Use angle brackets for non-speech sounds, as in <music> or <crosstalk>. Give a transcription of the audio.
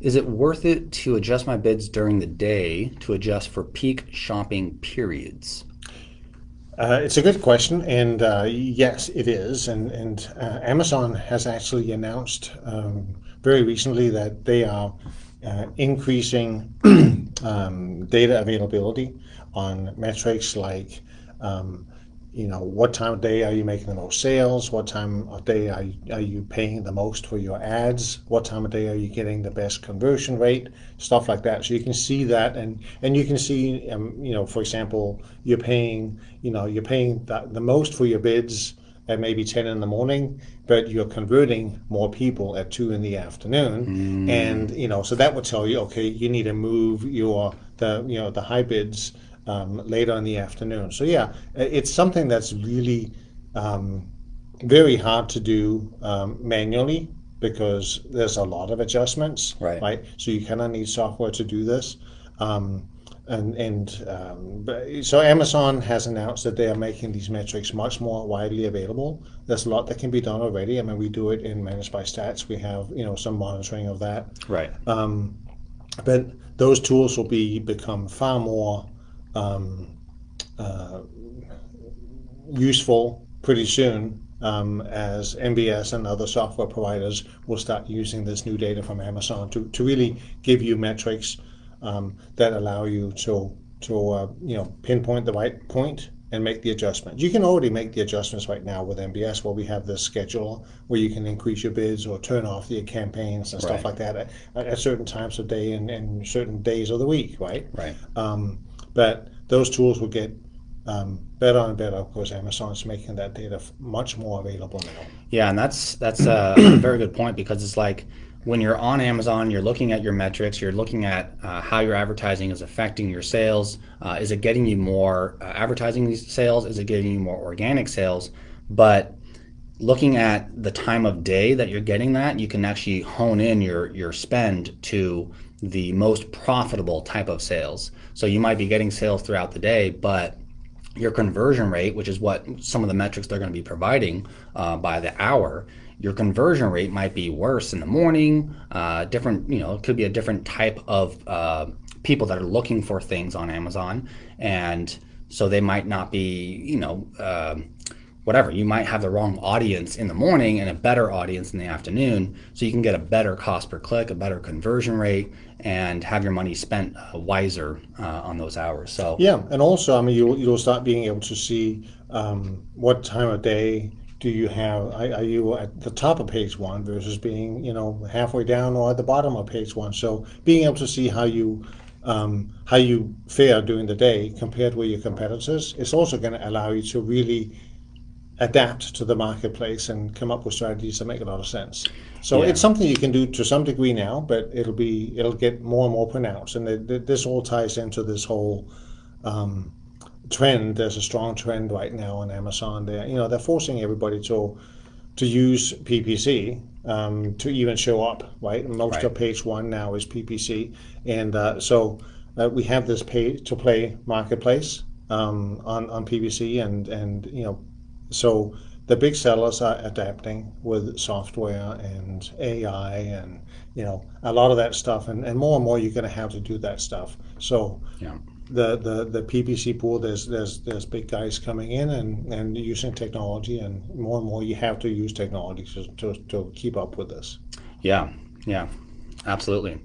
Is it worth it to adjust my bids during the day to adjust for peak shopping periods? Uh, it's a good question, and uh, yes, it is. And, and uh, Amazon has actually announced um, very recently that they are uh, increasing <clears throat> um, data availability on metrics like um, you know, what time of day are you making the most sales? What time of day are you, are you paying the most for your ads? What time of day are you getting the best conversion rate? Stuff like that. So you can see that, and and you can see, um, you know, for example, you're paying, you know, you're paying the, the most for your bids at maybe 10 in the morning, but you're converting more people at 2 in the afternoon. Mm. And, you know, so that would tell you, okay, you need to move your, the, you know, the high bids um, later in the afternoon. So yeah, it's something that's really um, very hard to do um, manually because there's a lot of adjustments, right? right? So you kind of need software to do this. Um, and and um, so Amazon has announced that they are making these metrics much more widely available. There's a lot that can be done already. I mean, we do it in Managed by Stats. We have you know some monitoring of that. Right. Um, but those tools will be become far more um, uh, useful pretty soon um, as MBS and other software providers will start using this new data from Amazon to, to really give you metrics um, that allow you to to uh, you know pinpoint the right point and make the adjustments. You can already make the adjustments right now with MBS where we have this schedule where you can increase your bids or turn off your campaigns and stuff right. like that at, at, certain times of day and, and certain days of the week, right? Right. Um, but those tools will get um, better and better Of because Amazon's making that data much more available now. Yeah, and that's that's <clears throat> a very good point because it's like when you're on Amazon, you're looking at your metrics, you're looking at uh, how your advertising is affecting your sales. Uh, is it getting you more uh, advertising sales? Is it getting you more organic sales? But looking at the time of day that you're getting that, you can actually hone in your your spend to the most profitable type of sales. So you might be getting sales throughout the day, but your conversion rate, which is what some of the metrics they're going to be providing uh, by the hour, your conversion rate might be worse in the morning. Uh, different, you know, it could be a different type of uh, people that are looking for things on Amazon, and so they might not be, you know um, whatever. You might have the wrong audience in the morning and a better audience in the afternoon, so you can get a better cost per click, a better conversion rate, and have your money spent uh, wiser uh, on those hours. So yeah, and also, I mean, you'll you'll start being able to see um, what time of day do you have are, are, you at the top of page one versus being you know halfway down or at the bottom of page one so being able to see how you um, how you fare during the day compared with your competitors is also going to allow you to really adapt to the marketplace and come up with strategies that make a lot of sense. So yeah. it's something you can do to some degree now, but it'll be it'll get more and more pronounced, and it, it, this all ties into this whole um, trend. There's a strong trend right now on Amazon. There, you know, they're forcing everybody to to use PPC um, to even show up. Right, most right. of page one now is PPC, and uh, so uh, we have this pay to play marketplace um, on on PPC, and and you know so the big sellers are adapting with software and AI and you know a lot of that stuff and, and more and more you're going to have to do that stuff. So yeah. the, the the PPC pool there's there's there's big guys coming in and, and using technology and more and more you have to use technology to, to, to keep up with this. Yeah. Yeah. Absolutely